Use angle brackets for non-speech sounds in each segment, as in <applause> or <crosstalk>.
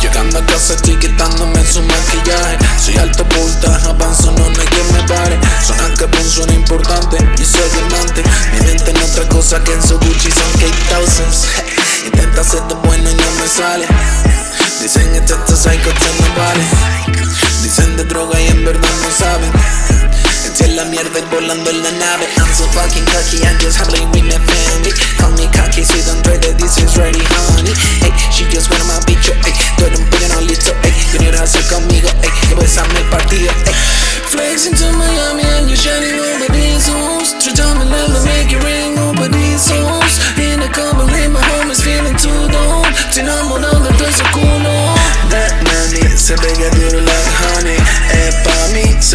Llegando a casa estoy quitándome su maquillaje. Soy alto puta, avanzo, no, hay quien me pare Suena que suena importante, y soy diamante. Mi mente en otra cosa que en su Gucci son K-Thousands <laughs> Intenta ser bueno y no me sale. Dicen que este psycho no vale Dicen de droga y en verdad no la mierda volando en la nave. I'm so fucking cocky, I'm just humbling with my family. Call me cocky, si don't this is ready honey. Hey, she just wanna my bicho, hey Tú eres un no listo, hey Quieres hacer conmigo, hey Que besame el partido, hey Flexing to Miami and you're shining over these homes Try to me, let me make it ring over these homes In the couple, my home is feeling too dumb. Te enamorando de su culo That money se pega duro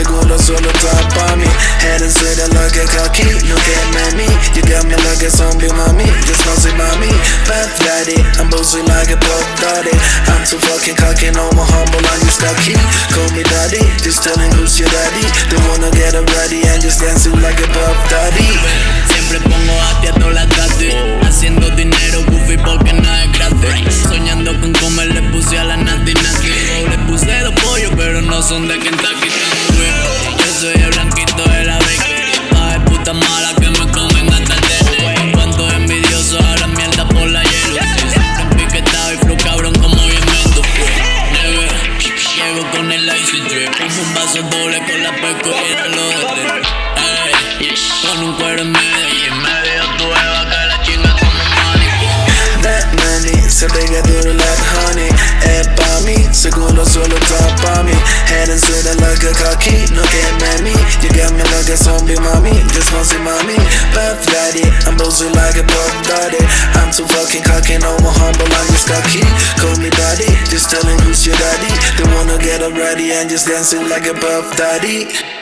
seguro solo está pa' mí Head and sweater like a cocky, look at mommy You got me like a zombie, mommy, just bouncy mommy. Fat daddy, I'm bossy like a pop daddy. I'm too fucking cocky, no more humble, I'm just cocky Call me daddy, just telling who's your daddy. They wanna get up ready and just dancing like a pop daddy. Siempre pongo a ti a todas las Haciendo dinero goofy porque nada es gratis. Soñando con comer le puse a la nati nati. Le puse dos pollos pero no son de Kentucky Un vaso doble con la pesco y el reloj de Con un cuero en medio. Y en medio tu eva que la chinga como manico That money se pega duro like honey. Es pa' mí, seguro solo está pa' mí. Head and sweater like a cocky, no get me You got me like a zombie mommy, just want mommy Puff daddy, I'm bossy like a puff daddy. I'm too fucking cocky, no more humble, I'm just cocky. Call me daddy, just telling who's your daddy Wanna get up ready and just dancing like a puff daddy